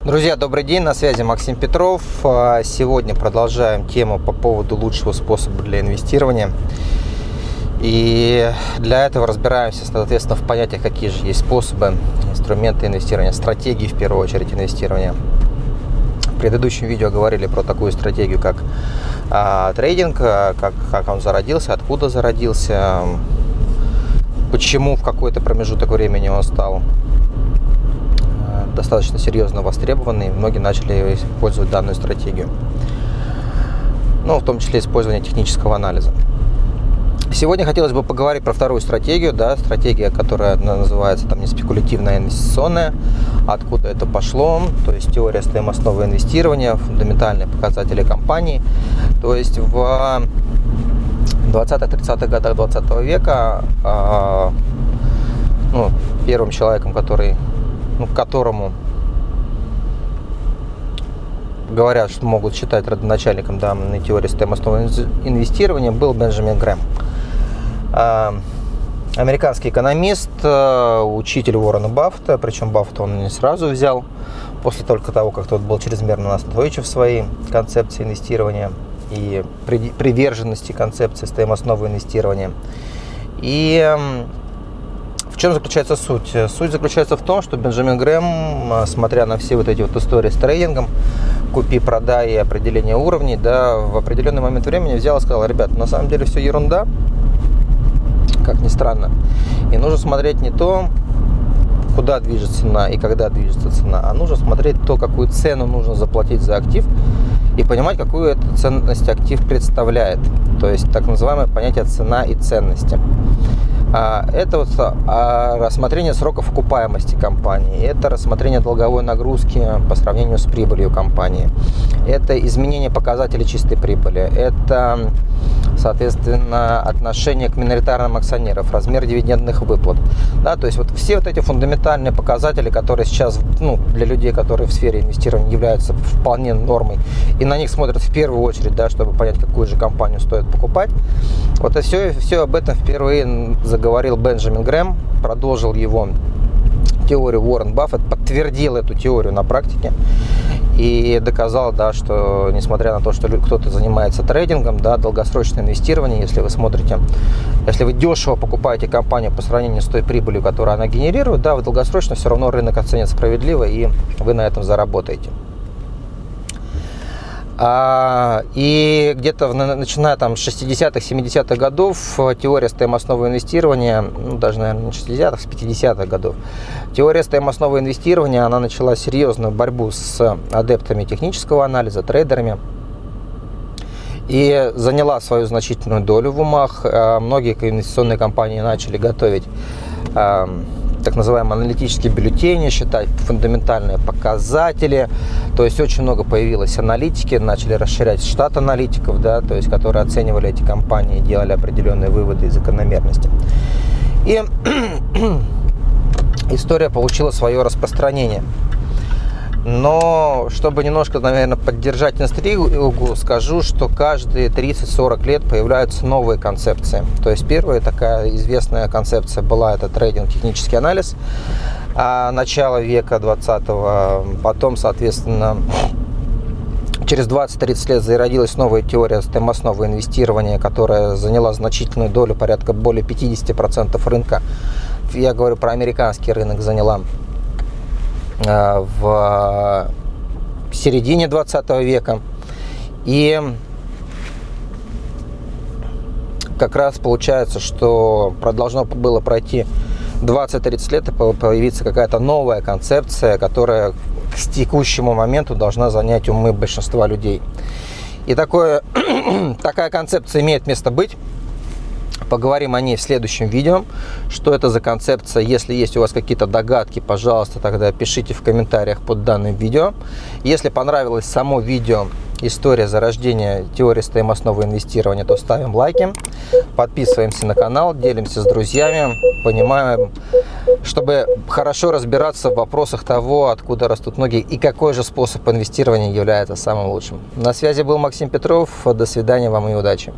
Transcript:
Друзья, добрый день, на связи Максим Петров. А, сегодня продолжаем тему по поводу лучшего способа для инвестирования. И для этого разбираемся, соответственно, в понятиях, какие же есть способы, инструменты инвестирования, стратегии, в первую очередь, инвестирования. В предыдущем видео говорили про такую стратегию, как а, трейдинг, а, как, как он зародился, откуда зародился, почему в какой-то промежуток времени он стал достаточно серьезно востребованы, и многие начали использовать данную стратегию. Ну, в том числе использование технического анализа. Сегодня хотелось бы поговорить про вторую стратегию, да, стратегия, которая называется там не спекулятивная, а инвестиционная, откуда это пошло, то есть теория стоимостного инвестирования, фундаментальные показатели компании. То есть в 20-30-х годах 20 века э, ну, первым человеком, который ну, которому говорят, что могут считать родоначальником данной теории стоимостного инвестирования, был Бенджамин Грэм. А, американский экономист, а, учитель Уоррена Баффета, причем Баффета он не сразу взял, после только того, как тот был чрезмерно настойчив в своей концепции инвестирования и приверженности концепции стоимостного инвестирования. И в чем заключается суть? Суть заключается в том, что Бенджамин Грэм, смотря на все вот эти вот истории с трейдингом, купи, продай и определение уровней, да, в определенный момент времени взял и сказал, ребят, на самом деле все ерунда, как ни странно, и нужно смотреть не то, куда движется цена и когда движется цена, а нужно смотреть то, какую цену нужно заплатить за актив и понимать, какую эту ценность актив представляет. То есть так называемое понятие цена и ценности. А, это вот а, рассмотрение сроков окупаемости компании, это рассмотрение долговой нагрузки по сравнению с прибылью компании, это изменение показателей чистой прибыли, это, соответственно, отношение к миноритарным акционерам, размер дивидендных выплат. Да, то есть вот все вот эти фундаментальные показатели, которые сейчас ну, для людей, которые в сфере инвестирования являются вполне нормой, и на них смотрят в первую очередь, да, чтобы понять, какую же компанию стоит покупать, вот и все, все об этом впервые заговорил Бенджамин Грэм, продолжил его теорию Уоррен Баффет, подтвердил эту теорию на практике и доказал, да, что несмотря на то, что кто-то занимается трейдингом, да, долгосрочное инвестирование, если вы смотрите, если вы дешево покупаете компанию по сравнению с той прибылью, которую она генерирует, да, в долгосрочно все равно рынок оценит справедливо и вы на этом заработаете. А, и где-то начиная там с 60-х, 70-х годов э, теория стоимостного инвестирования, ну, даже, наверное, не 60-х, с 50-х годов, теория стоимостного инвестирования, она начала серьезную борьбу с адептами технического анализа, трейдерами, и заняла свою значительную долю в умах. Э, многие инвестиционные компании начали готовить эм, так называемые аналитические бюллетени, считать фундаментальные показатели. То есть очень много появилось аналитики, начали расширять штат аналитиков, да, то есть которые оценивали эти компании, делали определенные выводы и закономерности. И история получила свое распространение. Но чтобы немножко, наверное, поддержать интригу, скажу, что каждые 30-40 лет появляются новые концепции. То есть первая такая известная концепция была это трейдинг, технический анализ начала века 20-го. Потом, соответственно, через 20-30 лет зародилась новая теория стоимостного инвестирования, которая заняла значительную долю, порядка более 50% рынка. Я говорю про американский рынок, заняла Э, в середине 20 века. И как раз получается, что должно было пройти 20-30 лет и появиться какая-то новая концепция, которая к текущему моменту должна занять умы большинства людей. И такое, такая концепция имеет место быть. Поговорим о ней в следующем видео. Что это за концепция? Если есть у вас какие-то догадки, пожалуйста, тогда пишите в комментариях под данным видео. Если понравилось само видео, история зарождения теории стоимостного инвестирования, то ставим лайки, подписываемся на канал, делимся с друзьями, понимаем, чтобы хорошо разбираться в вопросах того, откуда растут ноги и какой же способ инвестирования является самым лучшим. На связи был Максим Петров. До свидания вам и удачи.